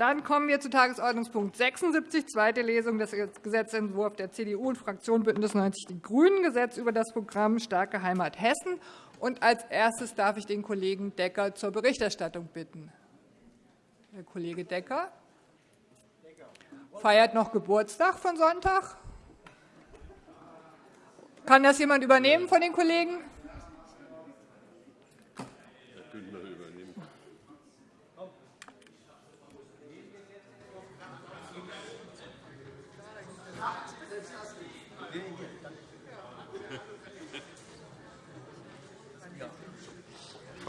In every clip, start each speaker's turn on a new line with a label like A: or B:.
A: Dann kommen wir zu Tagesordnungspunkt 76, zweite Lesung des Gesetzentwurfs der CDU und Fraktion BÜNDNIS 90 die GRÜNEN, Gesetz über das Programm Starke Heimat Hessen. Und als erstes darf ich den Kollegen Decker zur Berichterstattung bitten. Herr Kollege Decker feiert noch Geburtstag von Sonntag. Kann das jemand übernehmen von den Kollegen?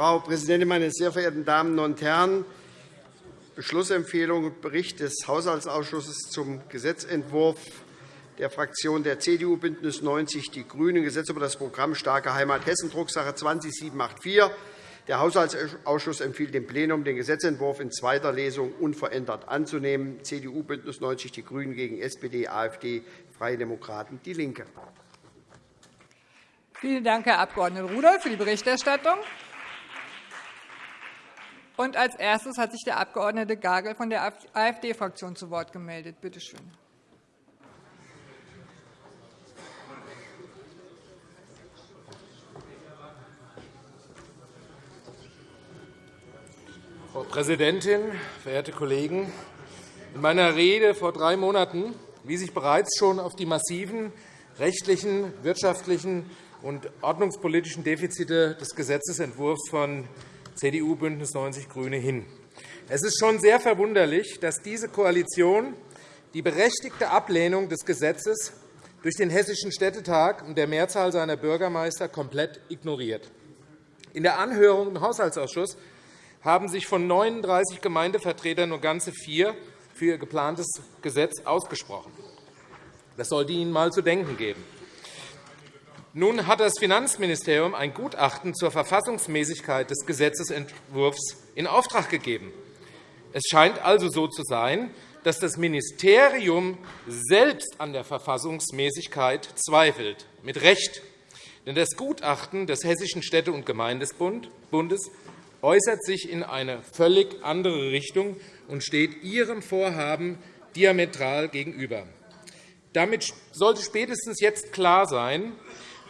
B: Frau Präsidentin, meine sehr verehrten Damen und Herren! Beschlussempfehlung und Bericht des Haushaltsausschusses zum Gesetzentwurf der Fraktion der CDU, BÜNDNIS 90 die GRÜNEN, Gesetz über das Programm Starke Heimat Hessen, Drucksache 20784. Der Haushaltsausschuss empfiehlt dem Plenum, den Gesetzentwurf in zweiter Lesung unverändert anzunehmen. CDU, BÜNDNIS 90 die GRÜNEN gegen SPD, AfD, Freie Demokraten, DIE LINKE.
A: Vielen Dank, Herr Abg. Rudolph, für die Berichterstattung. Und als erstes hat sich der Abg. Gagel von der AfD-Fraktion zu Wort gemeldet. Bitte schön.
C: Frau Präsidentin, verehrte Kollegen! In meiner Rede vor drei Monaten wies ich bereits schon auf die massiven rechtlichen, wirtschaftlichen und ordnungspolitischen Defizite des Gesetzentwurfs von CDU, BÜNDNIS 90 die GRÜNE hin. Es ist schon sehr verwunderlich, dass diese Koalition die berechtigte Ablehnung des Gesetzes durch den Hessischen Städtetag und der Mehrzahl seiner Bürgermeister komplett ignoriert. In der Anhörung im Haushaltsausschuss haben sich von 39 Gemeindevertretern nur ganze vier für ihr geplantes Gesetz ausgesprochen. Das sollte Ihnen einmal zu denken geben. Nun hat das Finanzministerium ein Gutachten zur Verfassungsmäßigkeit des Gesetzentwurfs in Auftrag gegeben. Es scheint also so zu sein, dass das Ministerium selbst an der Verfassungsmäßigkeit zweifelt, mit Recht. Denn das Gutachten des Hessischen Städte- und Gemeindebundes äußert sich in eine völlig andere Richtung und steht Ihrem Vorhaben diametral gegenüber. Damit sollte spätestens jetzt klar sein,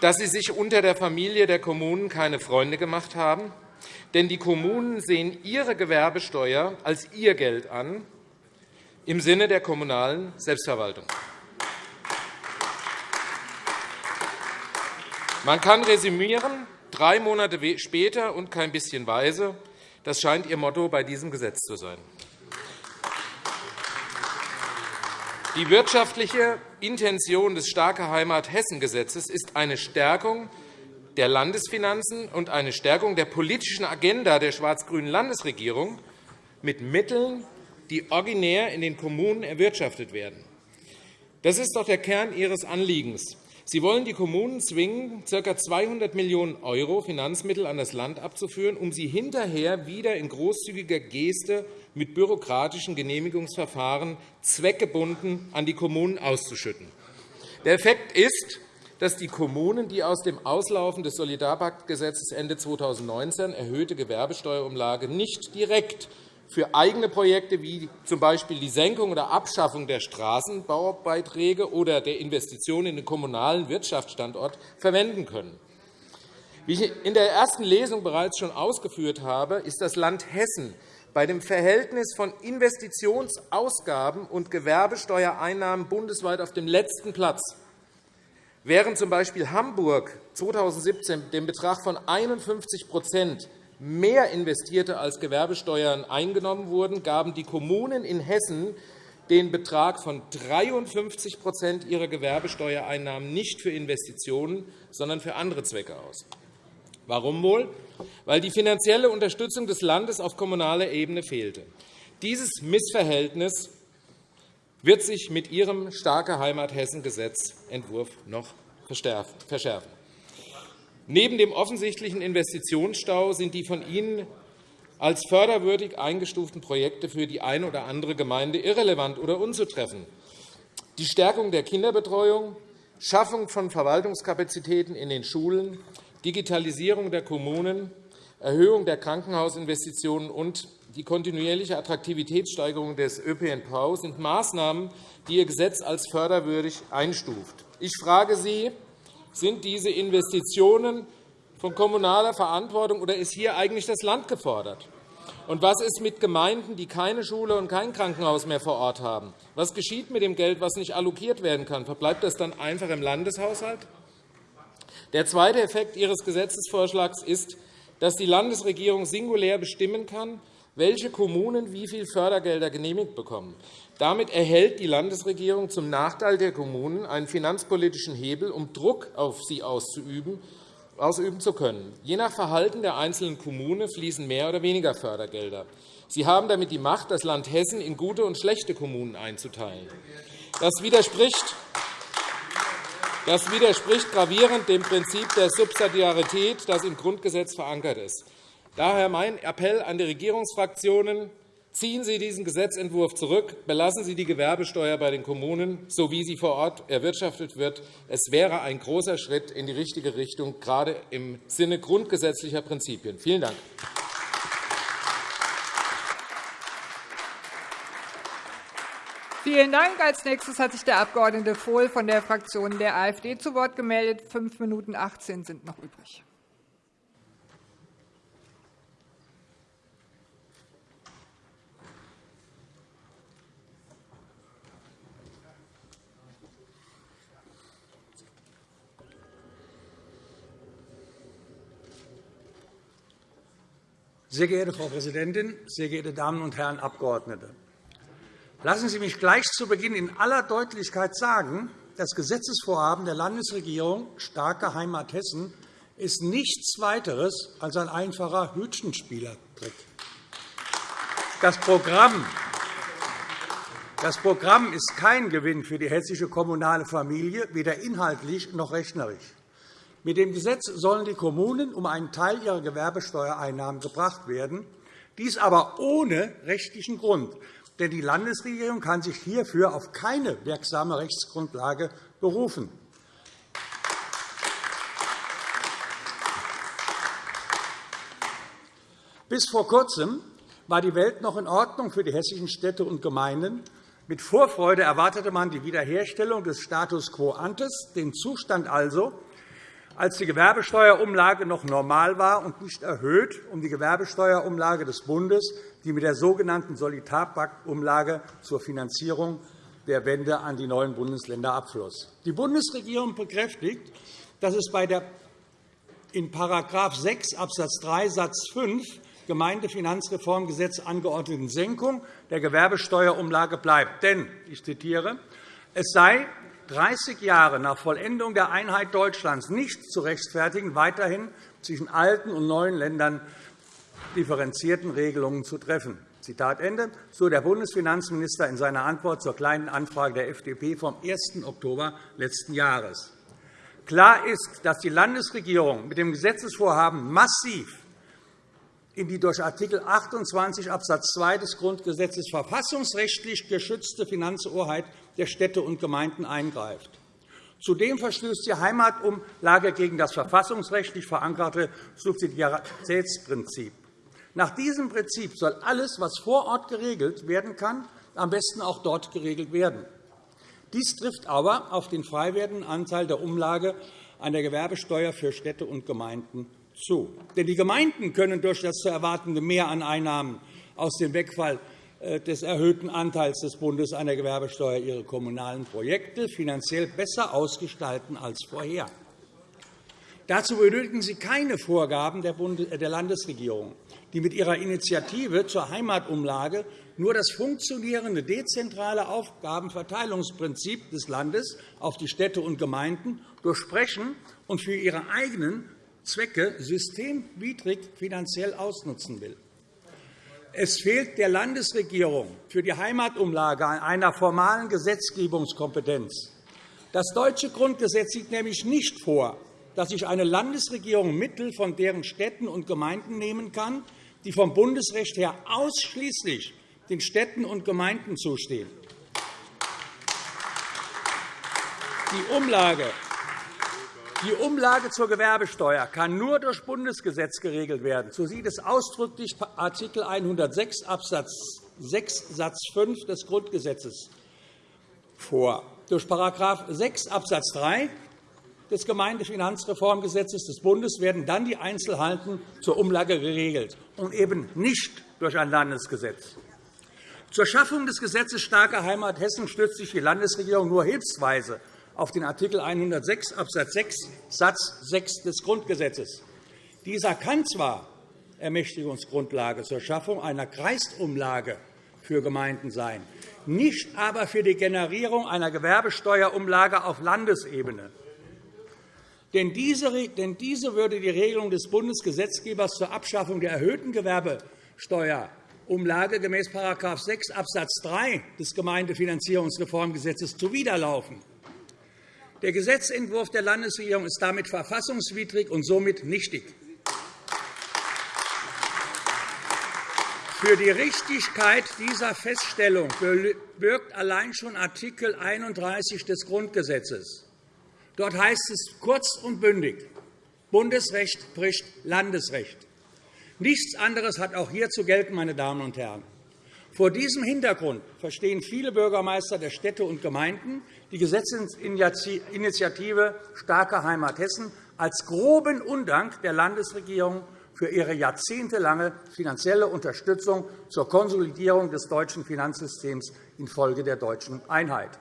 C: dass Sie sich unter der Familie der Kommunen keine Freunde gemacht haben. Denn die Kommunen sehen ihre Gewerbesteuer als ihr Geld an, im Sinne der kommunalen Selbstverwaltung. Man kann resümieren, drei Monate später und kein bisschen weise. Das scheint Ihr Motto bei diesem Gesetz zu sein. Die wirtschaftliche Intention des Starke Heimat Hessen-Gesetzes ist eine Stärkung der Landesfinanzen und eine Stärkung der politischen Agenda der schwarz-grünen Landesregierung mit Mitteln, die originär in den Kommunen erwirtschaftet werden. Das ist doch der Kern Ihres Anliegens. Sie wollen die Kommunen zwingen, ca. 200 Millionen € Finanzmittel an das Land abzuführen, um sie hinterher wieder in großzügiger Geste mit bürokratischen Genehmigungsverfahren zweckgebunden an die Kommunen auszuschütten. Der Effekt ist, dass die Kommunen die aus dem Auslaufen des Solidarpaktgesetzes Ende 2019 erhöhte Gewerbesteuerumlage nicht direkt für eigene Projekte wie z. B. die Senkung oder Abschaffung der Straßenbaubeiträge oder der Investitionen in den kommunalen Wirtschaftsstandort verwenden können. Wie ich in der ersten Lesung bereits schon ausgeführt habe, ist das Land Hessen bei dem Verhältnis von Investitionsausgaben und Gewerbesteuereinnahmen bundesweit auf dem letzten Platz. Während z. B. Hamburg 2017 den Betrag von 51 mehr investierte, als Gewerbesteuern eingenommen wurden, gaben die Kommunen in Hessen den Betrag von 53% ihrer Gewerbesteuereinnahmen nicht für Investitionen, sondern für andere Zwecke aus. Warum wohl? Weil die finanzielle Unterstützung des Landes auf kommunaler Ebene fehlte. Dieses Missverhältnis wird sich mit Ihrem Starke Heimat Hessen-Gesetzentwurf noch verschärfen. Neben dem offensichtlichen Investitionsstau sind die von Ihnen als förderwürdig eingestuften Projekte für die eine oder andere Gemeinde irrelevant oder unzutreffend. Die Stärkung der Kinderbetreuung, Schaffung von Verwaltungskapazitäten in den Schulen, Digitalisierung der Kommunen, Erhöhung der Krankenhausinvestitionen und die kontinuierliche Attraktivitätssteigerung des ÖPNV sind Maßnahmen, die Ihr Gesetz als förderwürdig einstuft. Ich frage Sie, sind diese Investitionen von kommunaler Verantwortung, oder ist hier eigentlich das Land gefordert? Und was ist mit Gemeinden, die keine Schule und kein Krankenhaus mehr vor Ort haben? Was geschieht mit dem Geld, das nicht allokiert werden kann? Verbleibt das dann einfach im Landeshaushalt? Der zweite Effekt Ihres Gesetzesvorschlags ist, dass die Landesregierung singulär bestimmen kann, welche Kommunen wie viel Fördergelder genehmigt bekommen. Damit erhält die Landesregierung zum Nachteil der Kommunen einen finanzpolitischen Hebel, um Druck auf sie auszuüben ausüben zu können. Je nach Verhalten der einzelnen Kommune fließen mehr oder weniger Fördergelder. Sie haben damit die Macht, das Land Hessen in gute und schlechte Kommunen einzuteilen. Das widerspricht das widerspricht gravierend dem Prinzip der Subsidiarität, das im Grundgesetz verankert ist. Daher mein Appell an die Regierungsfraktionen. Ziehen Sie diesen Gesetzentwurf zurück. Belassen Sie die Gewerbesteuer bei den Kommunen, so wie sie vor Ort erwirtschaftet wird. Es wäre ein großer Schritt in die richtige Richtung, gerade im Sinne grundgesetzlicher Prinzipien. Vielen Dank.
A: Vielen Dank. Als nächstes hat sich der Abg. Vohl von der Fraktion der AfD zu Wort gemeldet. Fünf Minuten 18 sind noch übrig.
D: Sehr geehrte Frau Präsidentin, sehr geehrte Damen und Herren Abgeordnete! Lassen Sie mich gleich zu Beginn in aller Deutlichkeit sagen, das Gesetzesvorhaben der Landesregierung Starke Heimat Hessen ist nichts weiteres als ein einfacher Hütchenspielertrick. Das Programm das Programm ist kein Gewinn für die hessische kommunale Familie, weder inhaltlich noch rechnerisch. Mit dem Gesetz sollen die Kommunen um einen Teil ihrer Gewerbesteuereinnahmen gebracht werden, dies aber ohne rechtlichen Grund. Denn die Landesregierung kann sich hierfür auf keine wirksame Rechtsgrundlage berufen. Bis vor Kurzem war die Welt noch in Ordnung für die hessischen Städte und Gemeinden. Mit Vorfreude erwartete man die Wiederherstellung des Status quo ante, den Zustand also, als die Gewerbesteuerumlage noch normal war und nicht erhöht um die Gewerbesteuerumlage des Bundes, die mit der sogenannten Solidarpaktumlage zur Finanzierung der Wende an die neuen Bundesländer abfloss. Die Bundesregierung bekräftigt, dass es bei der in § 6 Abs. 3 Satz 5 Gemeindefinanzreformgesetz angeordneten Senkung der Gewerbesteuerumlage bleibt. Denn, ich zitiere, es sei 30 Jahre nach Vollendung der Einheit Deutschlands nicht zu rechtfertigen, weiterhin zwischen alten und neuen Ländern differenzierten Regelungen zu treffen. Zitat Ende, so der Bundesfinanzminister in seiner Antwort zur Kleinen Anfrage der FDP vom 1. Oktober letzten Jahres. Klar ist, dass die Landesregierung mit dem Gesetzesvorhaben massiv in die durch Art. 28 Abs. 2 des Grundgesetzes verfassungsrechtlich geschützte Finanzhoheit der Städte und Gemeinden eingreift. Zudem verstößt die Heimatumlage gegen das verfassungsrechtlich verankerte Subsidiaritätsprinzip. Nach diesem Prinzip soll alles, was vor Ort geregelt werden kann, am besten auch dort geregelt werden. Dies trifft aber auf den frei werdenden Anteil der Umlage an der Gewerbesteuer für Städte und Gemeinden zu. Denn die Gemeinden können durch das zu erwartende Mehr an Einnahmen aus dem Wegfall des erhöhten Anteils des Bundes an der Gewerbesteuer ihre kommunalen Projekte finanziell besser ausgestalten als vorher. Dazu benötigen Sie keine Vorgaben der Landesregierung, die mit ihrer Initiative zur Heimatumlage nur das funktionierende dezentrale Aufgabenverteilungsprinzip des Landes auf die Städte und Gemeinden durchsprechen und für ihre eigenen Zwecke systemwidrig finanziell ausnutzen will. Es fehlt der Landesregierung für die Heimatumlage an einer formalen Gesetzgebungskompetenz. Das deutsche Grundgesetz sieht nämlich nicht vor, dass sich eine Landesregierung Mittel von deren Städten und Gemeinden nehmen kann, die vom Bundesrecht her ausschließlich den Städten und Gemeinden zustehen. Die Umlage Die Umlage zur Gewerbesteuer kann nur durch Bundesgesetz geregelt werden. So sieht es ausdrücklich Art. 106 Abs. 6 Satz 5 des Grundgesetzes vor. Durch § 6 Abs. 3 des Gemeindefinanzreformgesetzes des Bundes werden dann die Einzelheiten zur Umlage geregelt und eben nicht durch ein Landesgesetz. Zur Schaffung des Gesetzes Starke Heimat Hessen stützt sich die Landesregierung nur hilfsweise auf den Art. 106 Abs. 6 Satz 6 des Grundgesetzes. Dieser kann zwar Ermächtigungsgrundlage zur Schaffung einer Kreisumlage für Gemeinden sein, nicht aber für die Generierung einer Gewerbesteuerumlage auf Landesebene. Denn diese würde die Regelung des Bundesgesetzgebers zur Abschaffung der erhöhten Gewerbesteuerumlage gemäß § 6 Abs. 3 des Gemeindefinanzierungsreformgesetzes zuwiderlaufen. Der Gesetzentwurf der Landesregierung ist damit verfassungswidrig und somit nichtig. Für die Richtigkeit dieser Feststellung birgt allein schon Art. 31 des Grundgesetzes. Dort heißt es kurz und bündig, Bundesrecht bricht Landesrecht. Nichts anderes hat auch hier zu gelten, meine Damen und Herren. Vor diesem Hintergrund verstehen viele Bürgermeister der Städte und Gemeinden die Gesetzesinitiative Starke Heimat Hessen als groben Undank der Landesregierung für ihre jahrzehntelange finanzielle Unterstützung zur Konsolidierung des deutschen Finanzsystems infolge der deutschen Einheit.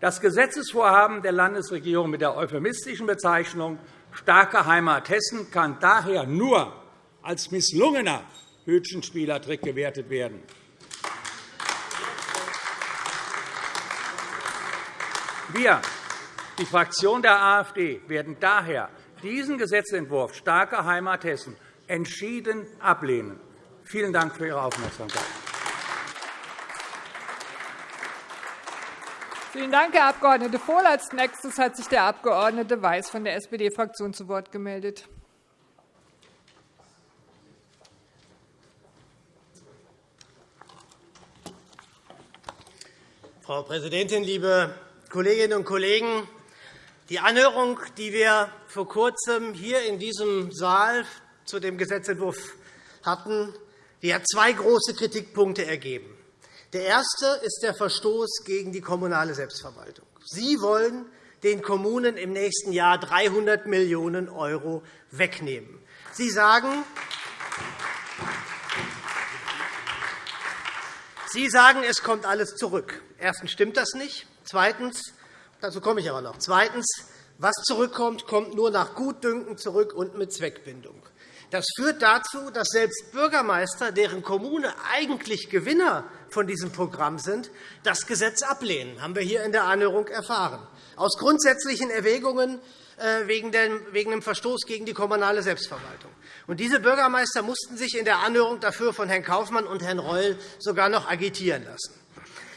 D: Das Gesetzesvorhaben der Landesregierung mit der euphemistischen Bezeichnung Starke Heimat Hessen kann daher nur als misslungener Hütchenspielertrick gewertet werden. Wir, die Fraktion der AfD, werden daher diesen Gesetzentwurf Starke Heimat Hessen entschieden ablehnen. Vielen Dank für Ihre Aufmerksamkeit.
A: Vielen Dank, Herr Abg. Vohl. Als nächstes hat sich der Abg. Weiß von der SPD-Fraktion zu Wort gemeldet.
E: Frau Präsidentin, liebe Kolleginnen und Kollegen! Die Anhörung, die wir vor Kurzem hier in diesem Saal zu dem Gesetzentwurf hatten, die hat zwei große Kritikpunkte ergeben. Der erste ist der Verstoß gegen die kommunale Selbstverwaltung. Sie wollen den Kommunen im nächsten Jahr 300 Millionen € wegnehmen. Sie sagen, Sie sagen, es kommt alles zurück. Erstens stimmt das nicht. Zweitens, dazu komme ich aber noch. Zweitens, was zurückkommt, kommt nur nach Gutdünken zurück und mit Zweckbindung. Das führt dazu, dass selbst Bürgermeister, deren Kommune eigentlich Gewinner von diesem Programm sind, das Gesetz ablehnen. Das haben wir hier in der Anhörung erfahren. Aus grundsätzlichen Erwägungen äh, wegen dem Verstoß gegen die kommunale Selbstverwaltung. diese Bürgermeister mussten sich in der Anhörung dafür von Herrn Kaufmann und Herrn Reul sogar noch agitieren lassen.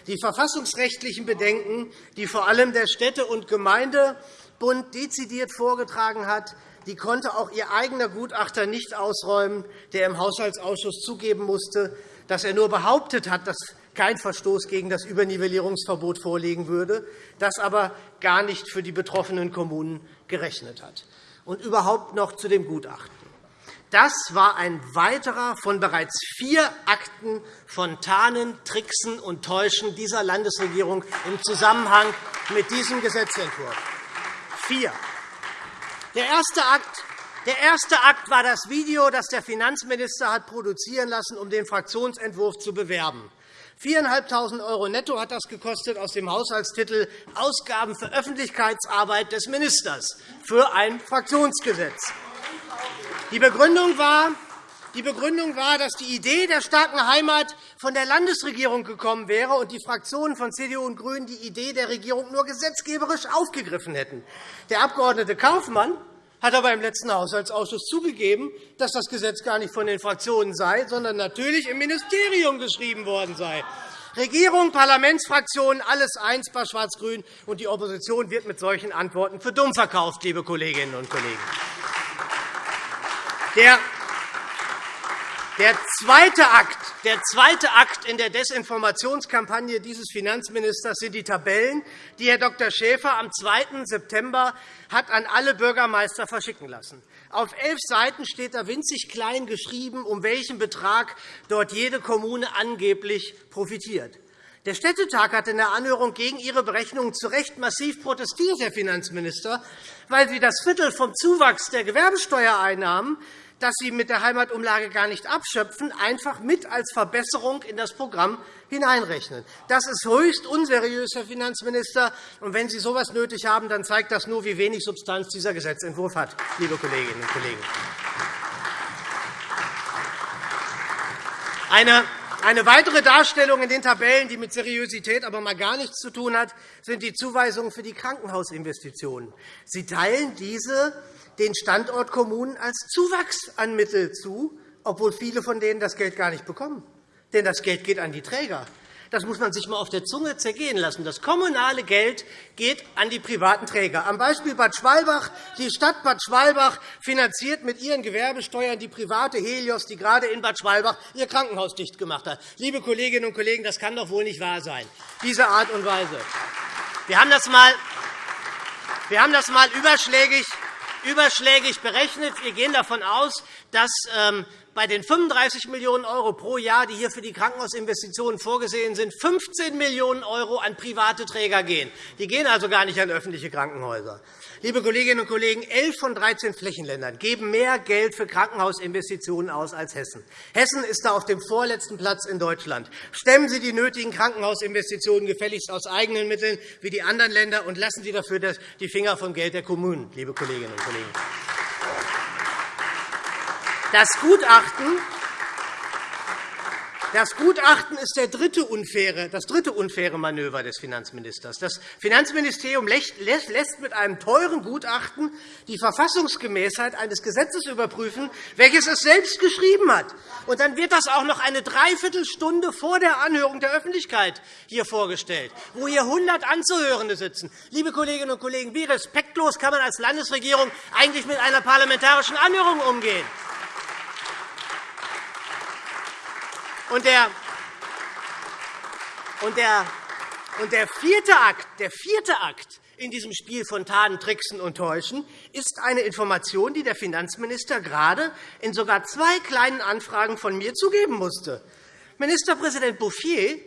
E: Die verfassungsrechtlichen Bedenken, die vor allem der Städte- und Gemeindebund dezidiert vorgetragen hat, die konnte auch Ihr eigener Gutachter nicht ausräumen, der im Haushaltsausschuss zugeben musste, dass er nur behauptet hat, dass kein Verstoß gegen das Übernivellierungsverbot vorliegen würde, das aber gar nicht für die betroffenen Kommunen gerechnet hat. Und überhaupt noch zu dem Gutachten. Das war ein weiterer von bereits vier Akten von Tarnen, Tricksen und Täuschen dieser Landesregierung im Zusammenhang mit diesem Gesetzentwurf. Vier. Der erste Akt der erste Akt war das Video, das der Finanzminister hat produzieren lassen, um den Fraktionsentwurf zu bewerben. 4.500 € netto hat das gekostet aus dem Haushaltstitel Ausgaben für Öffentlichkeitsarbeit des Ministers für ein Fraktionsgesetz. Die Begründung war, die Begründung war, dass die Idee der starken Heimat von der Landesregierung gekommen wäre und die Fraktionen von CDU und GRÜNEN die Idee der Regierung nur gesetzgeberisch aufgegriffen hätten. Der Abg. Kaufmann hat aber im letzten Haushaltsausschuss zugegeben, dass das Gesetz gar nicht von den Fraktionen sei, sondern natürlich im Ministerium geschrieben worden sei. Regierung, Parlamentsfraktionen, alles eins bei Schwarz-Grün, und die Opposition wird mit solchen Antworten für dumm verkauft, liebe Kolleginnen und Kollegen. Der Der zweite, Akt, der zweite Akt in der Desinformationskampagne dieses Finanzministers sind die Tabellen, die Herr Dr. Schäfer am 2. September hat an alle Bürgermeister verschicken lassen. Auf elf Seiten steht da winzig klein geschrieben, um welchen Betrag dort jede Kommune angeblich profitiert. Der Städtetag hat in der Anhörung gegen Ihre Berechnungen zu Recht massiv protestiert, Herr Finanzminister, weil Sie das Viertel vom Zuwachs der Gewerbesteuereinnahmen das Sie mit der Heimatumlage gar nicht abschöpfen, einfach mit als Verbesserung in das Programm hineinrechnen. Das ist höchst unseriös, Herr Finanzminister. Und wenn Sie so etwas nötig haben, dann zeigt das nur, wie wenig Substanz dieser Gesetzentwurf hat, liebe Kolleginnen und Kollegen. Eine eine weitere Darstellung in den Tabellen, die mit Seriosität aber mal gar nichts zu tun hat, sind die Zuweisungen für die Krankenhausinvestitionen. Sie teilen diese den Standortkommunen als Zuwachs an Mitteln zu, obwohl viele von denen das Geld gar nicht bekommen. Denn das Geld geht an die Träger. Das muss man sich einmal auf der Zunge zergehen lassen. Das kommunale Geld geht an die privaten Träger. Am Beispiel Bad Schwalbach. Die Stadt Bad Schwalbach finanziert mit ihren Gewerbesteuern die private Helios, die gerade in Bad Schwalbach ihr Krankenhaus dicht gemacht hat. Liebe Kolleginnen und Kollegen, das kann doch wohl nicht wahr sein, diese Art und Weise. Wir haben das einmal wir haben das einmal überschlägig überschlägig berechnet. Wir gehen davon aus, dass ähm, bei den 35 Millionen € pro Jahr, die hier für die Krankenhausinvestitionen vorgesehen sind, 15 Millionen € an private Träger gehen. Die gehen also gar nicht an öffentliche Krankenhäuser. Liebe Kolleginnen und Kollegen, elf von 13 Flächenländern geben mehr Geld für Krankenhausinvestitionen aus als Hessen. Hessen ist da auf dem vorletzten Platz in Deutschland. Stemmen Sie die nötigen Krankenhausinvestitionen gefälligst aus eigenen Mitteln wie die anderen Länder und lassen Sie dafür die Finger vom Geld der Kommunen, liebe Kolleginnen und Kollegen. Das Gutachten das Gutachten ist der dritte unfaire, das dritte unfaire Manöver des Finanzministers. Das Finanzministerium lässt mit einem teuren Gutachten die Verfassungsgemäßheit eines Gesetzes überprüfen, welches es selbst geschrieben hat. Und dann wird das auch noch eine Dreiviertelstunde vor der Anhörung der Öffentlichkeit hier vorgestellt, wo hier 100 Anzuhörende sitzen. Liebe Kolleginnen und Kollegen, wie respektlos kann man als Landesregierung eigentlich mit einer parlamentarischen Anhörung umgehen? Und der, und der, und der, vierte Akt, der vierte Akt in diesem Spiel von Taten, Tricksen und Täuschen ist eine Information, die der Finanzminister gerade in sogar zwei kleinen Anfragen von mir zugeben musste. Ministerpräsident Bouffier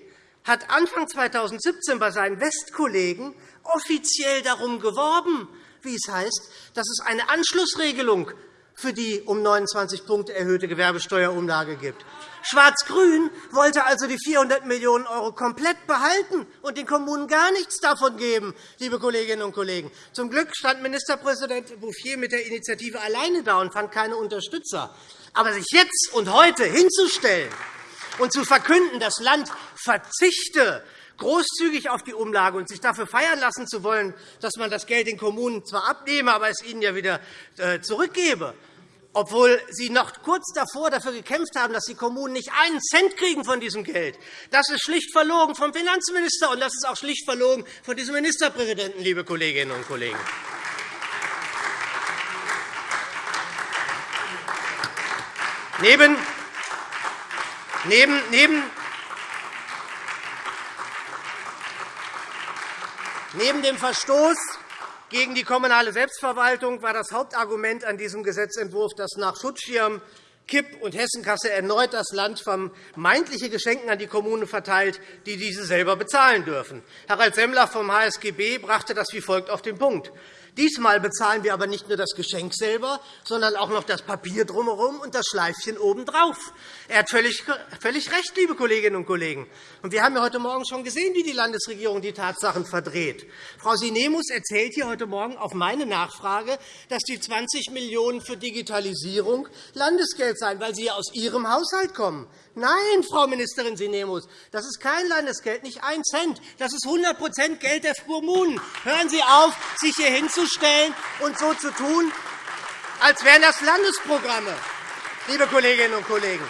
E: hat Anfang 2017 bei seinen Westkollegen offiziell darum geworben, wie es heißt, dass es eine Anschlussregelung für die um 29 Punkte erhöhte Gewerbesteuerumlage gibt. Schwarz-Grün wollte also die 400 Millionen € komplett behalten und den Kommunen gar nichts davon geben, liebe Kolleginnen und Kollegen. Zum Glück stand Ministerpräsident Bouffier mit der Initiative alleine da und fand keine Unterstützer. Aber sich jetzt und heute hinzustellen und zu verkünden, das Land verzichte großzügig auf die Umlage und sich dafür feiern lassen zu wollen, dass man das Geld den Kommunen zwar abnehme, aber es ihnen ja wieder äh, zurückgebe, obwohl Sie noch kurz davor dafür gekämpft haben, dass die Kommunen nicht einen Cent kriegen von diesem Geld. Das ist schlicht verlogen vom Finanzminister, und das ist auch schlicht verlogen von diesem Ministerpräsidenten, liebe Kolleginnen und Kollegen. Neben, neben, neben, neben dem Verstoß gegen die kommunale Selbstverwaltung war das Hauptargument an diesem Gesetzentwurf, dass nach Schutzschirm, Kipp- und Hessenkasse erneut das Land vermeintliche Geschenken an die Kommunen verteilt, die diese selber bezahlen dürfen. Harald Semmler vom HSGB brachte das wie folgt auf den Punkt. Diesmal bezahlen wir aber nicht nur das Geschenk selber, sondern auch noch das Papier drumherum und das Schleifchen obendrauf. Er hat völlig, völlig recht, liebe Kolleginnen und Kollegen. Und wir haben ja heute Morgen schon gesehen, wie die Landesregierung die Tatsachen verdreht. Frau Sinemus erzählt hier heute Morgen auf meine Nachfrage, dass die 20 Millionen € für Digitalisierung Landesgeld seien, weil sie aus Ihrem Haushalt kommen. Nein, Frau Ministerin Sinemus, das ist kein Landesgeld, nicht ein Cent. Das ist 100% Geld der Kommunen. Hören Sie auf, sich hier hinzustellen und so zu tun, als wären das Landesprogramme, liebe Kolleginnen und Kollegen.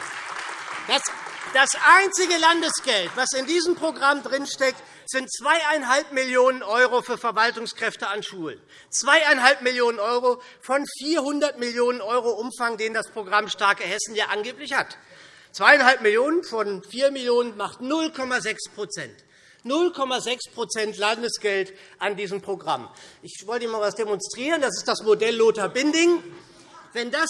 E: Das einzige Landesgeld, das in diesem Programm drinsteckt, sind 2,5 Millionen € für Verwaltungskräfte an Schulen. 2,5 Millionen € von 400 Millionen € Umfang, den das Programm Starke Hessen ja angeblich hat. 2,5 Millionen von 4 Millionen macht 0,6% 0,6% Landesgeld an diesem Programm. Ich wollte Ihnen einmal etwas demonstrieren. Das ist das Modell Lothar Binding. Wenn das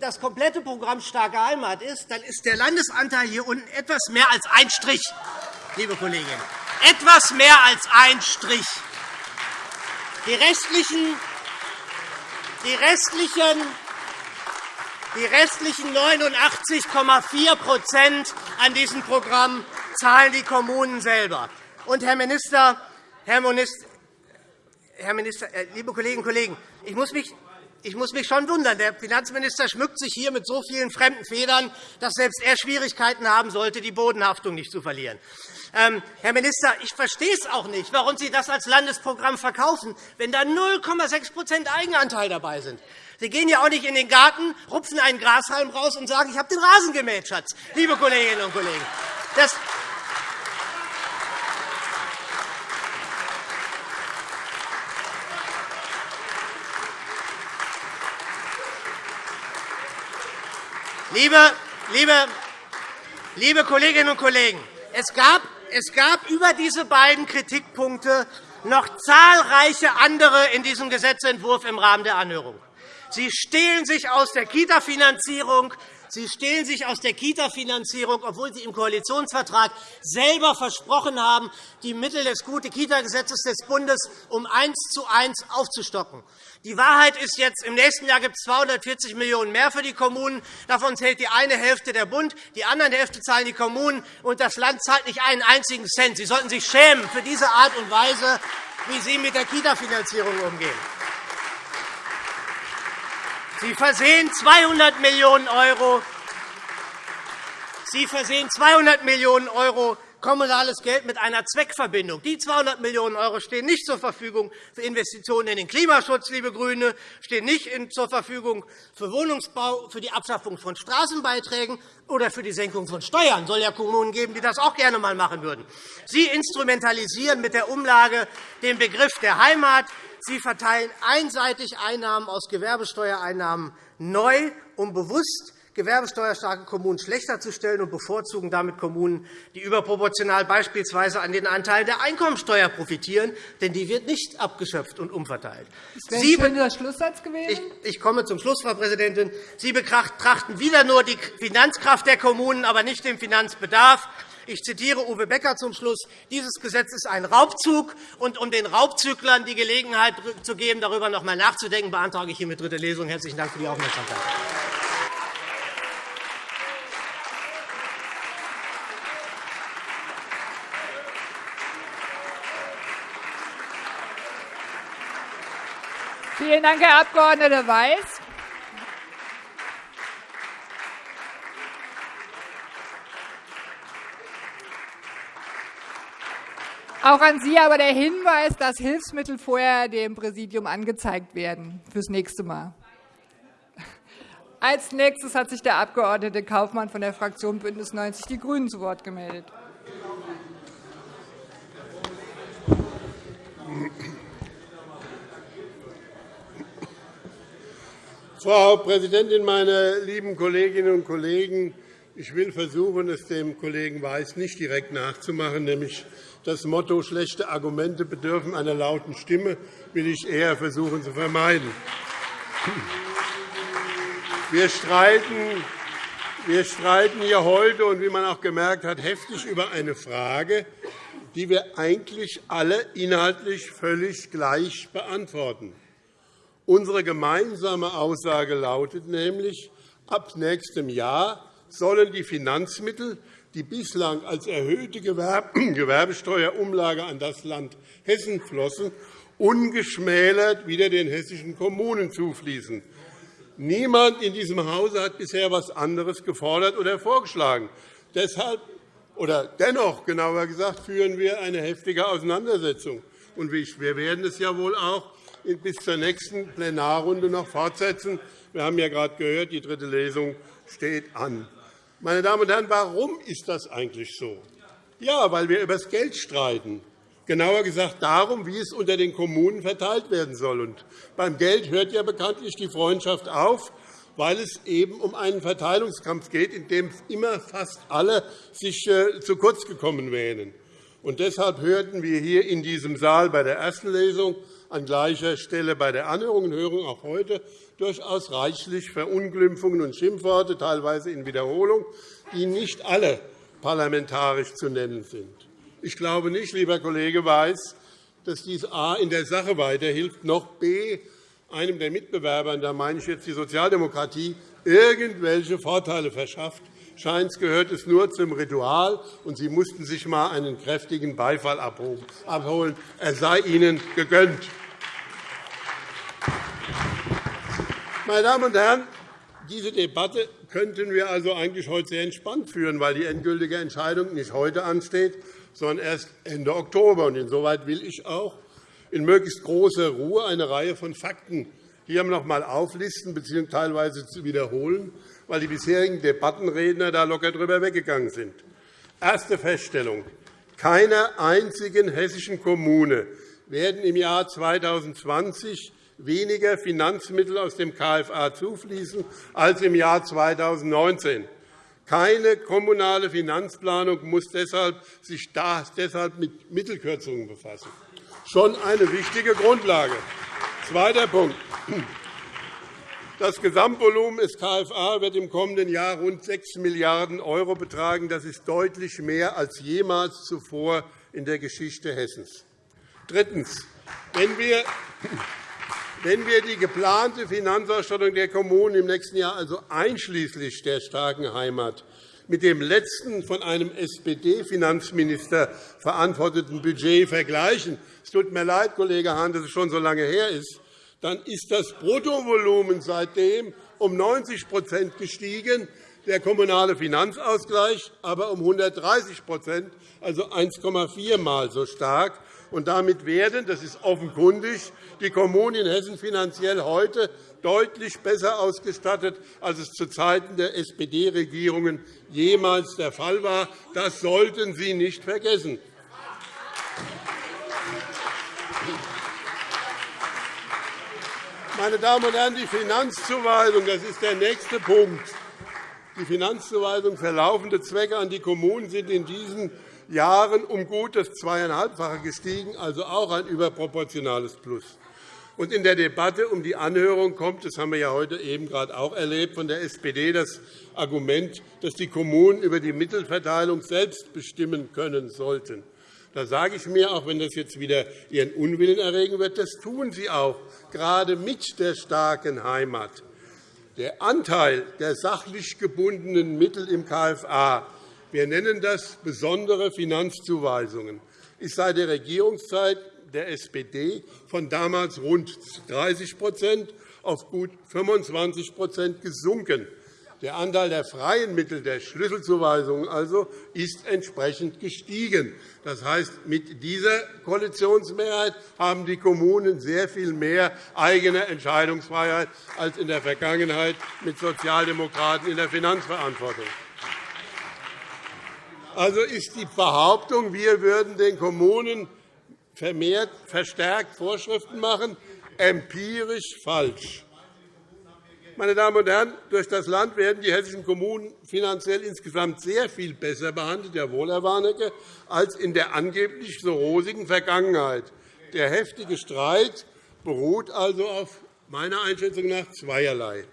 E: das komplette Programm Starke Heimat ist, dann ist der Landesanteil hier unten etwas mehr als ein Strich, liebe Kolleginnen. Etwas mehr als ein Strich. Die restlichen, die restlichen die restlichen 89,4% an diesem Programm zahlen die Kommunen selber. Und, Herr Minister, Herr Minister, Herr Minister äh, liebe Kolleginnen und Kollegen, ich muss mich ich muss mich schon wundern. Der Finanzminister schmückt sich hier mit so vielen fremden Federn, dass selbst er Schwierigkeiten haben sollte, die Bodenhaftung nicht zu verlieren. Ähm, Herr Minister, ich verstehe es auch nicht, warum Sie das als Landesprogramm verkaufen, wenn da 0,6% Eigenanteil dabei sind. Sie gehen ja auch nicht in den Garten, rupfen einen Grashalm raus und sagen, ich habe den Rasen gemäht, Schatz, liebe Kolleginnen und Kollegen. Das Liebe, liebe, liebe Kolleginnen und Kollegen, es gab, es gab über diese beiden Kritikpunkte noch zahlreiche andere in diesem Gesetzentwurf im Rahmen der Anhörung. Sie stehlen sich aus der Kita-Finanzierung. Sie stehlen sich aus der Kita-Finanzierung, obwohl Sie im Koalitionsvertrag selber versprochen haben, die Mittel des Gute-Kita-Gesetzes des Bundes um eins zu eins aufzustocken. Die Wahrheit ist jetzt, im nächsten Jahr gibt es 240 Millionen € mehr für die Kommunen. Davon zählt die eine Hälfte der Bund, die andere Hälfte zahlen die Kommunen, und das Land zahlt nicht einen einzigen Cent. Sie sollten sich schämen für diese Art und Weise, wie Sie mit der Kita-Finanzierung umgehen. Sie versehen 200 Millionen €. Sie versehen 200 Millionen € kommunales Geld mit einer Zweckverbindung. Die 200 Millionen € stehen nicht zur Verfügung für Investitionen in den Klimaschutz, liebe GRÜNE, stehen nicht zur Verfügung für Wohnungsbau, für die Abschaffung von Straßenbeiträgen oder für die Senkung von Steuern. Es soll ja Kommunen geben, die das auch gerne einmal machen würden. Sie instrumentalisieren mit der Umlage den Begriff der Heimat. Sie verteilen einseitig Einnahmen aus Gewerbesteuereinnahmen neu, um bewusst gewerbesteuerstarke Kommunen schlechter zu stellen und bevorzugen damit Kommunen, die überproportional beispielsweise an den Anteilen der Einkommensteuer profitieren, denn die wird nicht abgeschöpft und umverteilt.
A: Sie der Schlusssatz gewesen.
E: Ich komme zum Schluss, Frau Präsidentin. Sie betrachten wieder nur die Finanzkraft der Kommunen, aber nicht den Finanzbedarf. Ich zitiere Uwe Becker zum Schluss. Dieses Gesetz ist ein Raubzug. Und um den Raubzüglern die Gelegenheit zu geben, darüber noch einmal nachzudenken, beantrage ich hiermit dritte Lesung. Herzlichen Dank für die Aufmerksamkeit.
A: Vielen Dank, Herr Abg. Weiß. Auch an Sie aber der Hinweis, dass Hilfsmittel vorher dem Präsidium angezeigt werden fürs nächste Mal. Als nächstes hat sich der Abg. Kaufmann von der Fraktion BÜNDNIS 90 die GRÜNEN zu Wort gemeldet.
F: Frau Präsidentin, meine lieben Kolleginnen und Kollegen! Ich will versuchen, es dem Kollegen Weiß nicht direkt nachzumachen, nämlich das Motto schlechte Argumente bedürfen einer lauten Stimme will ich eher versuchen zu vermeiden. Wir streiten, wir streiten hier heute und wie man auch gemerkt hat, heftig über eine Frage, die wir eigentlich alle inhaltlich völlig gleich beantworten. Unsere gemeinsame Aussage lautet nämlich, ab nächstem Jahr sollen die Finanzmittel die bislang als erhöhte Gewerbesteuerumlage an das Land Hessen flossen, ungeschmälert wieder den hessischen Kommunen zufließen. Niemand in diesem Hause hat bisher etwas anderes gefordert oder vorgeschlagen. Deshalb oder dennoch, genauer gesagt, führen wir eine heftige Auseinandersetzung. wir werden es ja wohl auch bis zur nächsten Plenarrunde noch fortsetzen. Wir haben ja gerade gehört, die dritte Lesung steht an. Meine Damen und Herren, warum ist das eigentlich so? Ja, weil wir über das Geld streiten. Genauer gesagt darum, wie es unter den Kommunen verteilt werden soll. Und beim Geld hört ja bekanntlich die Freundschaft auf. weil es eben um einen Verteilungskampf geht, in dem immer fast alle sich äh, zu kurz gekommen wähnen. Und deshalb hörten wir hier in diesem Saal bei der ersten Lesung an gleicher Stelle bei der Anhörung und Hörung auch heute durchaus reichlich Verunglimpfungen und Schimpfworte, teilweise in Wiederholung, die nicht alle parlamentarisch zu nennen sind. Ich glaube nicht, lieber Kollege Weiß, dass dies a. in der Sache weiterhilft, noch b. einem der Mitbewerber, da meine ich jetzt die Sozialdemokratie, irgendwelche Vorteile verschafft. Scheint gehört es nur zum Ritual, und Sie mussten sich einmal einen kräftigen Beifall abholen. Er sei Ihnen gegönnt. Meine Damen und Herren, diese Debatte könnten wir also eigentlich heute sehr entspannt führen, weil die endgültige Entscheidung nicht heute ansteht, sondern erst Ende Oktober. Insoweit will ich auch in möglichst großer Ruhe eine Reihe von Fakten hier noch einmal auflisten bzw. teilweise wiederholen, weil die bisherigen Debattenredner da locker drüber weggegangen sind. Erste Feststellung. Keiner einzigen hessischen Kommune werden im Jahr 2020 weniger Finanzmittel aus dem KFA zufließen als im Jahr 2019. Keine kommunale Finanzplanung muss deshalb sich deshalb mit Mittelkürzungen befassen. Schon eine wichtige Grundlage. Zweiter Punkt. Das Gesamtvolumen des KFA wird im kommenden Jahr rund 6 Milliarden € betragen. Das ist deutlich mehr als jemals zuvor in der Geschichte Hessens. Drittens. Wenn wir wenn wir die geplante Finanzausstattung der Kommunen im nächsten Jahr, also einschließlich der starken Heimat, mit dem letzten von einem SPD-Finanzminister verantworteten Budget vergleichen, es tut mir leid, Kollege Hahn, dass es schon so lange her ist, dann ist das Bruttovolumen seitdem um 90% gestiegen, der kommunale Finanzausgleich aber um 130% also 1,4 Mal so stark. Und damit werden, das ist offenkundig, die Kommunen in Hessen finanziell heute deutlich besser ausgestattet, als es zu Zeiten der SPD-Regierungen jemals der Fall war. Das sollten Sie nicht vergessen. Meine Damen und Herren, die Finanzzuweisung, das ist der nächste Punkt. Die Finanzzuweisung für laufende Zwecke an die Kommunen sind in diesen Jahren um gut das Zweieinhalbfache gestiegen, also auch ein überproportionales Plus. Und in der Debatte um die Anhörung kommt, das haben wir ja heute eben gerade auch erlebt, von der SPD das Argument, dass die Kommunen über die Mittelverteilung selbst bestimmen können sollten. Da sage ich mir, auch wenn das jetzt wieder Ihren Unwillen erregen wird, das tun Sie auch, gerade mit der starken Heimat. Der Anteil der sachlich gebundenen Mittel im KFA wir nennen das besondere Finanzzuweisungen. ist seit der Regierungszeit der SPD von damals rund 30% auf gut 25% gesunken. Der Anteil der freien Mittel der Schlüsselzuweisungen also ist entsprechend gestiegen. Das heißt, mit dieser Koalitionsmehrheit haben die Kommunen sehr viel mehr eigene Entscheidungsfreiheit als in der Vergangenheit mit Sozialdemokraten in der Finanzverantwortung. Also ist die Behauptung, wir würden den Kommunen vermehrt, verstärkt Vorschriften machen, empirisch falsch. Meine Damen und Herren, durch das Land werden die hessischen Kommunen finanziell insgesamt sehr viel besser behandelt, Herr Wohlerwarnecke, als in der angeblich so rosigen Vergangenheit. Der heftige Streit beruht also auf meiner Einschätzung nach zweierlei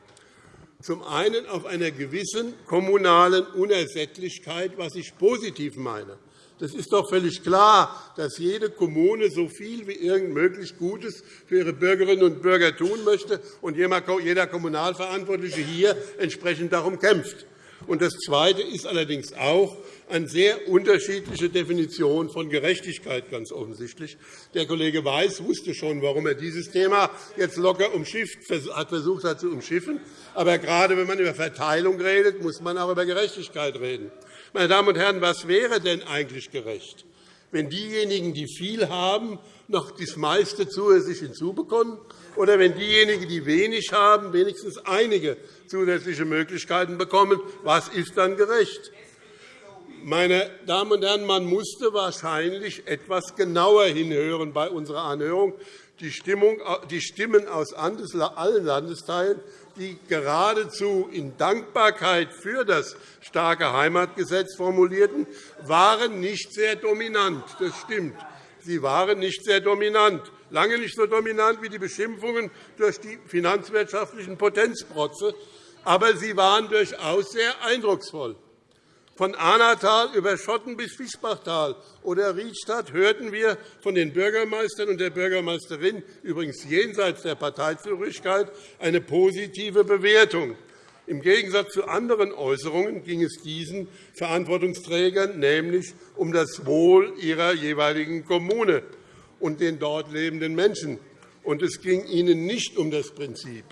F: zum einen auf einer gewissen kommunalen Unersättlichkeit, was ich positiv meine. Das ist doch völlig klar, dass jede Kommune so viel wie irgend möglich Gutes für ihre Bürgerinnen und Bürger tun möchte und jeder Kommunalverantwortliche hier entsprechend darum kämpft. Das Zweite ist allerdings auch eine sehr unterschiedliche Definition von Gerechtigkeit, ganz offensichtlich. Der Kollege Weiß wusste schon, warum er dieses Thema jetzt locker umschifft, hat versucht hat zu umschiffen. Aber gerade wenn man über Verteilung redet, muss man auch über Gerechtigkeit reden. Meine Damen und Herren, was wäre denn eigentlich gerecht, wenn diejenigen, die viel haben, noch das meiste zusätzlich hinzubekommen, oder wenn diejenigen, die wenig haben, wenigstens einige zusätzliche Möglichkeiten bekommen? Was ist dann gerecht? Meine Damen und Herren, man musste wahrscheinlich etwas genauer hinhören bei unserer Anhörung. Die Stimmen aus allen Landesteilen die geradezu in Dankbarkeit für das starke Heimatgesetz formulierten, waren nicht sehr dominant. Das stimmt. Sie waren nicht sehr dominant, lange nicht so dominant wie die Beschimpfungen durch die finanzwirtschaftlichen Potenzprotze, aber sie waren durchaus sehr eindrucksvoll. Von Ahnatal über Schotten bis Fischbachtal oder Riedstadt hörten wir von den Bürgermeistern und der Bürgermeisterin, übrigens jenseits der Parteizugehörigkeit, eine positive Bewertung. Im Gegensatz zu anderen Äußerungen ging es diesen Verantwortungsträgern nämlich um das Wohl ihrer jeweiligen Kommune und den dort lebenden Menschen. Und es ging ihnen nicht um das Prinzip.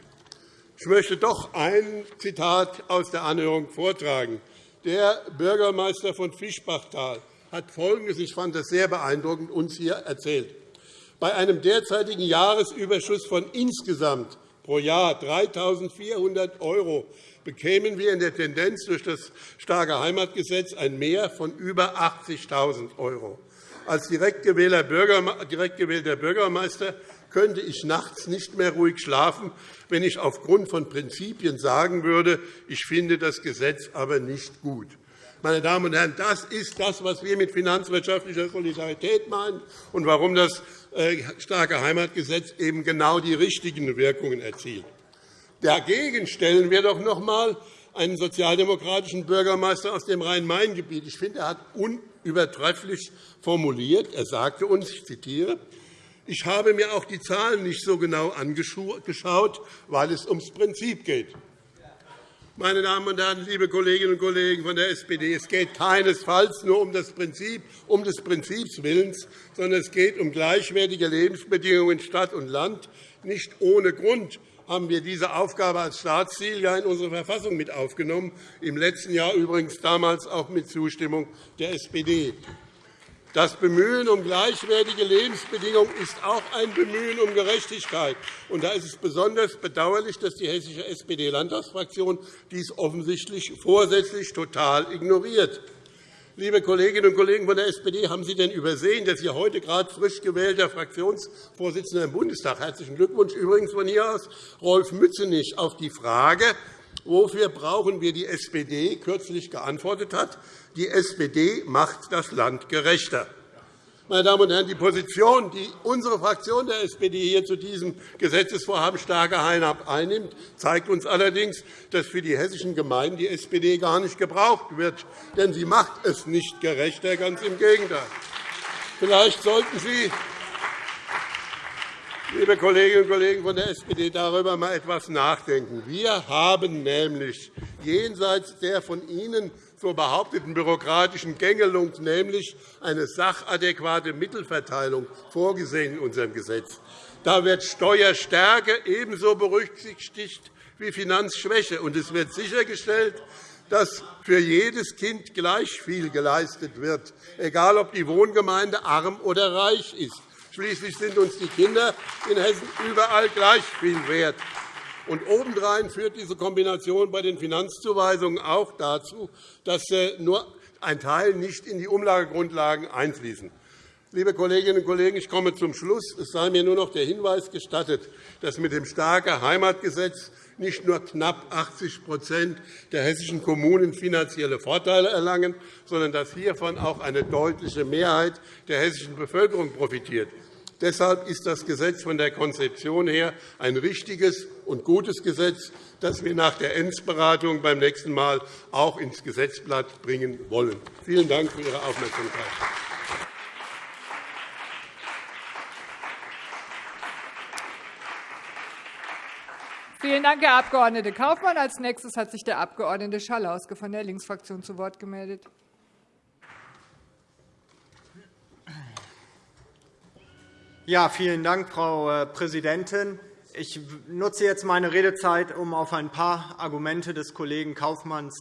F: Ich möchte doch ein Zitat aus der Anhörung vortragen. Der Bürgermeister von Fischbachtal hat Folgendes, ich fand das sehr beeindruckend, uns hier erzählt. Bei einem derzeitigen Jahresüberschuss von insgesamt pro Jahr 3.400 € bekämen wir in der Tendenz durch das starke Heimatgesetz ein Mehr von über 80.000 €. Als direkt gewählter Bürgermeister könnte ich nachts nicht mehr ruhig schlafen, wenn ich aufgrund von Prinzipien sagen würde, ich finde das Gesetz aber nicht gut. Meine Damen und Herren, das ist das, was wir mit finanzwirtschaftlicher Solidarität meinen und warum das äh, starke Heimatgesetz eben genau die richtigen Wirkungen erzielt. Dagegen stellen wir doch noch einmal einen sozialdemokratischen Bürgermeister aus dem Rhein-Main-Gebiet. Ich finde, er hat unübertrefflich formuliert. Er sagte uns, ich zitiere, ich habe mir auch die Zahlen nicht so genau angeschaut, weil es ums Prinzip geht. Meine Damen und Herren, liebe Kolleginnen und Kollegen von der SPD, es geht keinesfalls nur um das Prinzip, um des Prinzips Willens, sondern es geht um gleichwertige Lebensbedingungen in Stadt und Land. Nicht ohne Grund haben wir diese Aufgabe als Staatsziel in unsere Verfassung mit aufgenommen, im letzten Jahr übrigens damals auch mit Zustimmung der SPD. Das Bemühen um gleichwertige Lebensbedingungen ist auch ein Bemühen um Gerechtigkeit. Und da ist es besonders bedauerlich, dass die hessische SPD-Landtagsfraktion dies offensichtlich vorsätzlich total ignoriert. Liebe Kolleginnen und Kollegen von der SPD, haben Sie denn übersehen, dass Ihr heute gerade frisch gewählter Fraktionsvorsitzender im Bundestag – herzlichen Glückwunsch übrigens von hier aus – Rolf Mützenich auf die Frage, wofür brauchen wir die SPD, kürzlich geantwortet hat, die SPD macht das Land gerechter. Meine Damen und Herren, die Position, die unsere Fraktion der SPD hier zu diesem Gesetzesvorhaben starke Heimat einnimmt, zeigt uns allerdings, dass für die hessischen Gemeinden die SPD gar nicht gebraucht wird. Denn sie macht es nicht gerechter, ganz im Gegenteil. Vielleicht sollten Sie, liebe Kolleginnen und Kollegen von der SPD, darüber einmal etwas nachdenken. Wir haben nämlich jenseits der von Ihnen zur behaupteten bürokratischen Gängelung, nämlich eine sachadäquate Mittelverteilung, vorgesehen in unserem Gesetz. Da wird Steuerstärke ebenso berücksichtigt wie Finanzschwäche, und es wird sichergestellt, dass für jedes Kind gleich viel geleistet wird, egal ob die Wohngemeinde arm oder reich ist. Schließlich sind uns die Kinder in Hessen überall gleich viel wert. Und obendrein führt diese Kombination bei den Finanzzuweisungen auch dazu, dass äh, nur ein Teil nicht in die Umlagegrundlagen einfließen. Liebe Kolleginnen und Kollegen, ich komme zum Schluss. Es sei mir nur noch der Hinweis gestattet, dass mit dem starken Heimatgesetz nicht nur knapp 80% der hessischen Kommunen finanzielle Vorteile erlangen, sondern dass hiervon auch eine deutliche Mehrheit der hessischen Bevölkerung profitiert. Deshalb ist das Gesetz von der Konzeption her ein richtiges und gutes Gesetz, das wir nach der Endberatung beim nächsten Mal auch ins Gesetzblatt bringen wollen. Vielen Dank für Ihre Aufmerksamkeit.
A: Vielen Dank, Herr Abg. Kaufmann. Als nächstes hat sich der Abg. Schalauske von der Linksfraktion zu Wort gemeldet.
G: Ja, vielen Dank, Frau äh, Präsidentin. Ich nutze jetzt meine Redezeit, um auf ein paar Argumente des Kollegen Kaufmann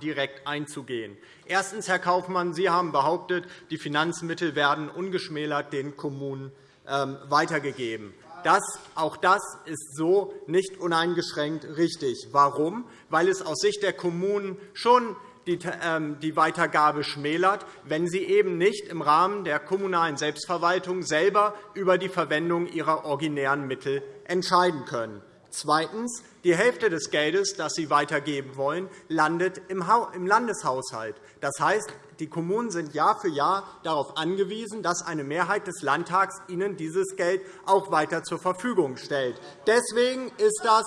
G: direkt einzugehen. Erstens, Herr Kaufmann, Sie haben behauptet, die Finanzmittel werden ungeschmälert den Kommunen ähm, weitergegeben. Das, auch das ist so nicht uneingeschränkt richtig. Warum? Weil es aus Sicht der Kommunen schon die Weitergabe schmälert, wenn sie eben nicht im Rahmen der kommunalen Selbstverwaltung selber über die Verwendung ihrer originären Mittel entscheiden können. Zweitens. Die Hälfte des Geldes, das Sie weitergeben wollen, landet im Landeshaushalt. Das heißt, die Kommunen sind Jahr für Jahr darauf angewiesen, dass eine Mehrheit des Landtags ihnen dieses Geld auch weiter zur Verfügung stellt. Deswegen ist das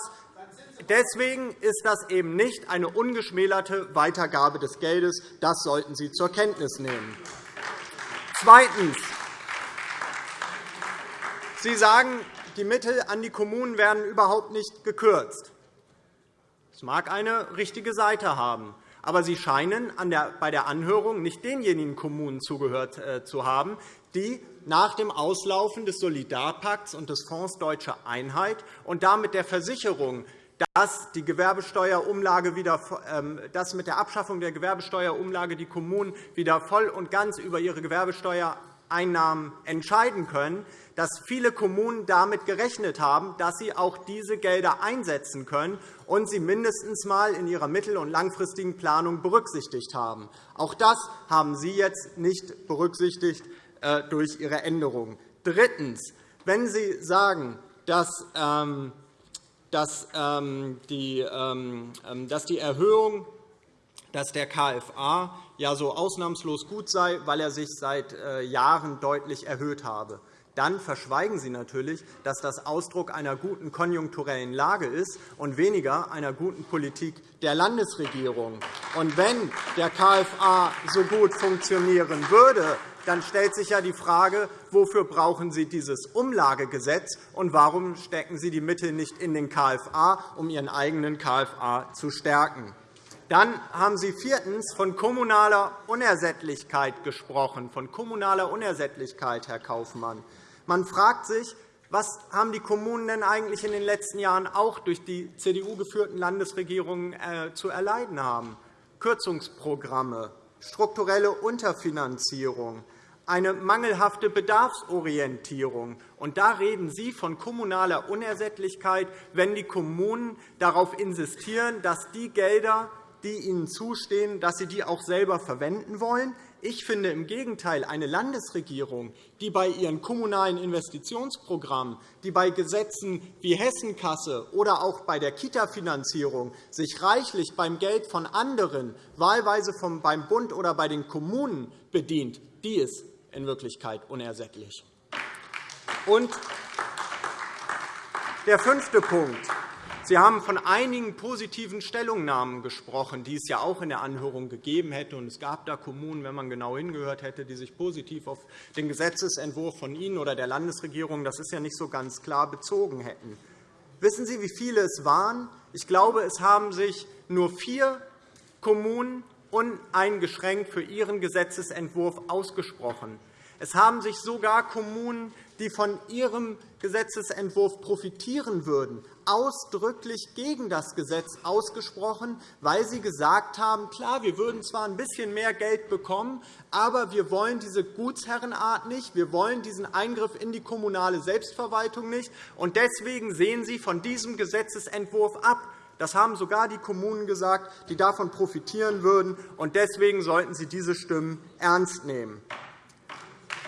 G: Deswegen ist das eben nicht eine ungeschmälerte Weitergabe des Geldes. Das sollten Sie zur Kenntnis nehmen. Zweitens. Sie sagen, die Mittel an die Kommunen werden überhaupt nicht gekürzt. Das mag eine richtige Seite haben. Aber Sie scheinen bei der Anhörung nicht denjenigen Kommunen zugehört äh, zu haben, die nach dem Auslaufen des Solidarpakts und des Fonds Deutsche Einheit und damit der Versicherung, dass, die Gewerbesteuerumlage wieder, ähm, dass mit der Abschaffung der Gewerbesteuerumlage die Kommunen wieder voll und ganz über ihre Gewerbesteuereinnahmen entscheiden können, dass viele Kommunen damit gerechnet haben, dass sie auch diese Gelder einsetzen können und sie mindestens einmal in ihrer mittel- und langfristigen Planung berücksichtigt haben. Auch das haben Sie jetzt nicht berücksichtigt äh, durch Ihre Änderungen. Drittens. Wenn Sie sagen, dass ähm, dass ähm, die, ähm, dass die Erhöhung dass der KFA ja so ausnahmslos gut sei, weil er sich seit äh, Jahren deutlich erhöht habe dann verschweigen Sie natürlich, dass das Ausdruck einer guten konjunkturellen Lage ist und weniger einer guten Politik der Landesregierung. Und wenn der KFA so gut funktionieren würde, dann stellt sich ja die Frage, wofür brauchen Sie dieses Umlagegesetz und warum stecken Sie die Mittel nicht in den KFA, um Ihren eigenen KFA zu stärken. Dann haben Sie viertens von kommunaler Unersättlichkeit gesprochen, von kommunaler Unersättlichkeit, Herr Kaufmann. Man fragt sich, was haben die Kommunen denn eigentlich in den letzten Jahren auch durch die CDU-geführten Landesregierungen äh, zu erleiden haben? Kürzungsprogramme, strukturelle Unterfinanzierung, eine mangelhafte Bedarfsorientierung. Und da reden Sie von kommunaler Unersättlichkeit, wenn die Kommunen darauf insistieren, dass die Gelder, die ihnen zustehen, dass sie die auch selber verwenden wollen. Ich finde im Gegenteil, eine Landesregierung, die bei ihren kommunalen Investitionsprogrammen, die bei Gesetzen wie Hessenkasse oder auch bei der Kita-Finanzierung sich reichlich beim Geld von anderen, wahlweise beim Bund oder bei den Kommunen bedient, die ist in Wirklichkeit unersättlich. Und der fünfte Punkt. Sie haben von einigen positiven Stellungnahmen gesprochen, die es ja auch in der Anhörung gegeben hätte. Es gab da Kommunen, wenn man genau hingehört hätte, die sich positiv auf den Gesetzentwurf von Ihnen oder der Landesregierung, das ist ja nicht so ganz klar, bezogen hätten. Wissen Sie, wie viele es waren? Ich glaube, es haben sich nur vier Kommunen uneingeschränkt für ihren Gesetzentwurf ausgesprochen. Es haben sich sogar Kommunen, die von ihrem Gesetzentwurf profitieren würden, ausdrücklich gegen das Gesetz ausgesprochen, weil sie gesagt haben, klar, wir würden zwar ein bisschen mehr Geld bekommen, aber wir wollen diese Gutsherrenart nicht, wir wollen diesen Eingriff in die kommunale Selbstverwaltung nicht, und deswegen sehen sie von diesem Gesetzentwurf ab. Das haben sogar die Kommunen gesagt, die davon profitieren würden. und Deswegen sollten Sie diese Stimmen ernst nehmen.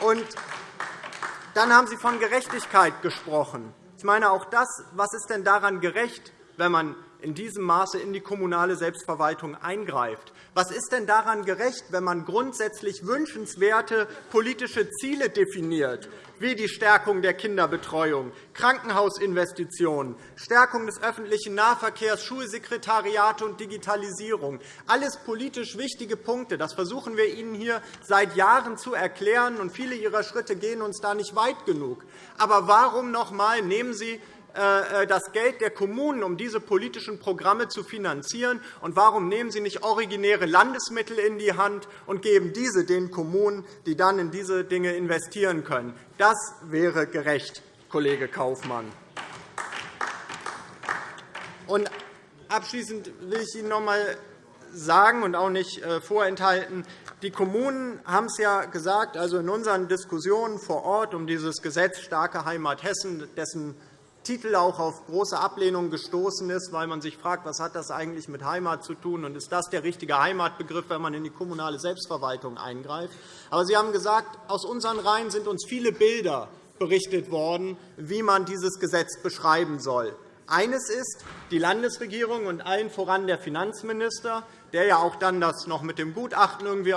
G: Und dann haben Sie von Gerechtigkeit gesprochen. Ich meine, auch das, was ist denn daran gerecht, wenn man in diesem Maße in die kommunale Selbstverwaltung eingreift? Was ist denn daran gerecht, wenn man grundsätzlich wünschenswerte politische Ziele definiert, wie die Stärkung der Kinderbetreuung, Krankenhausinvestitionen, Stärkung des öffentlichen Nahverkehrs, Schulsekretariate und Digitalisierung? Alles politisch wichtige Punkte. Das versuchen wir Ihnen hier seit Jahren zu erklären, und viele Ihrer Schritte gehen uns da nicht weit genug. Aber warum noch einmal nehmen Sie das Geld der Kommunen, um diese politischen Programme zu finanzieren? Und warum nehmen Sie nicht originäre Landesmittel in die Hand und geben diese den Kommunen, die dann in diese Dinge investieren können? Das wäre gerecht, Kollege Kaufmann. Und abschließend will ich Ihnen noch einmal sagen und auch nicht äh, vorenthalten, die Kommunen haben es ja gesagt, also in unseren Diskussionen vor Ort um dieses Gesetz Starke Heimat Hessen, dessen Titel auch auf große Ablehnung gestoßen ist, weil man sich fragt, was hat das eigentlich mit Heimat zu tun und ist das der richtige Heimatbegriff, wenn man in die kommunale Selbstverwaltung eingreift. Aber Sie haben gesagt, aus unseren Reihen sind uns viele Bilder berichtet worden, wie man dieses Gesetz beschreiben soll. Eines ist, die Landesregierung und allen voran der Finanzminister, der ja auch dann das noch mit dem Gutachten irgendwie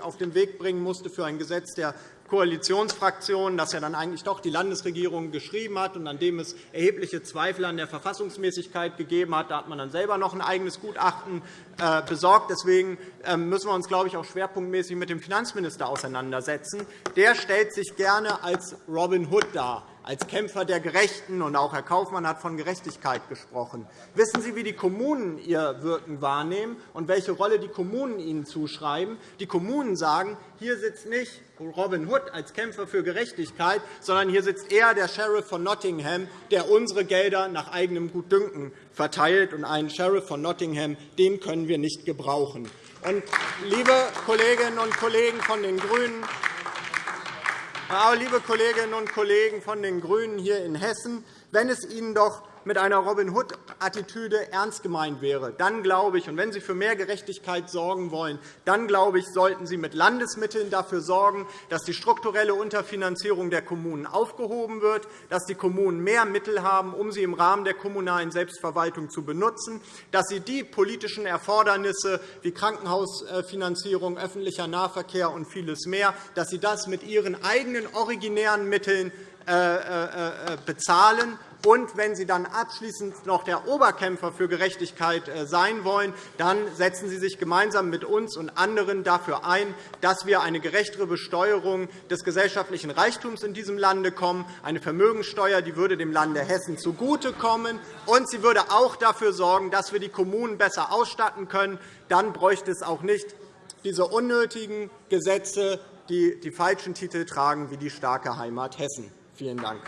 G: auf den Weg bringen musste für ein Gesetz der Koalitionsfraktionen, das ja dann eigentlich doch die Landesregierung geschrieben hat und an dem es erhebliche Zweifel an der Verfassungsmäßigkeit gegeben hat. Da hat man dann selber noch ein eigenes Gutachten äh, besorgt. Deswegen ähm, müssen wir uns, glaube ich, auch schwerpunktmäßig mit dem Finanzminister auseinandersetzen. Der stellt sich gerne als Robin Hood dar als Kämpfer der Gerechten. Und auch Herr Kaufmann hat von Gerechtigkeit gesprochen. Wissen Sie, wie die Kommunen ihr Wirken wahrnehmen und welche Rolle die Kommunen ihnen zuschreiben? Die Kommunen sagen, hier sitzt nicht Robin Hood als Kämpfer für Gerechtigkeit, sondern hier sitzt eher der Sheriff von Nottingham, der unsere Gelder nach eigenem Gutdünken verteilt. Und einen Sheriff von Nottingham den können wir nicht gebrauchen. Und, liebe Kolleginnen und Kollegen von den GRÜNEN, aber, liebe Kolleginnen und Kollegen von den GRÜNEN hier in Hessen, wenn es Ihnen doch mit einer Robin Hood-Attitüde ernst gemeint wäre, dann glaube ich, und wenn Sie für mehr Gerechtigkeit sorgen wollen, dann glaube ich, sollten Sie mit Landesmitteln dafür sorgen, dass die strukturelle Unterfinanzierung der Kommunen aufgehoben wird, dass die Kommunen mehr Mittel haben, um sie im Rahmen der kommunalen Selbstverwaltung zu benutzen, dass sie die politischen Erfordernisse wie Krankenhausfinanzierung, öffentlicher Nahverkehr und vieles mehr, dass sie das mit ihren eigenen originären Mitteln äh, äh, äh, bezahlen und wenn Sie dann abschließend noch der Oberkämpfer für Gerechtigkeit äh, sein wollen, dann setzen Sie sich gemeinsam mit uns und anderen dafür ein, dass wir eine gerechtere Besteuerung des gesellschaftlichen Reichtums in diesem Lande kommen. Eine Vermögensteuer die würde dem Lande Hessen zugutekommen, und sie würde auch dafür sorgen, dass wir die Kommunen besser ausstatten können. Dann bräuchte es auch nicht diese unnötigen Gesetze, die die falschen Titel tragen, wie die starke Heimat Hessen. Vielen Dank.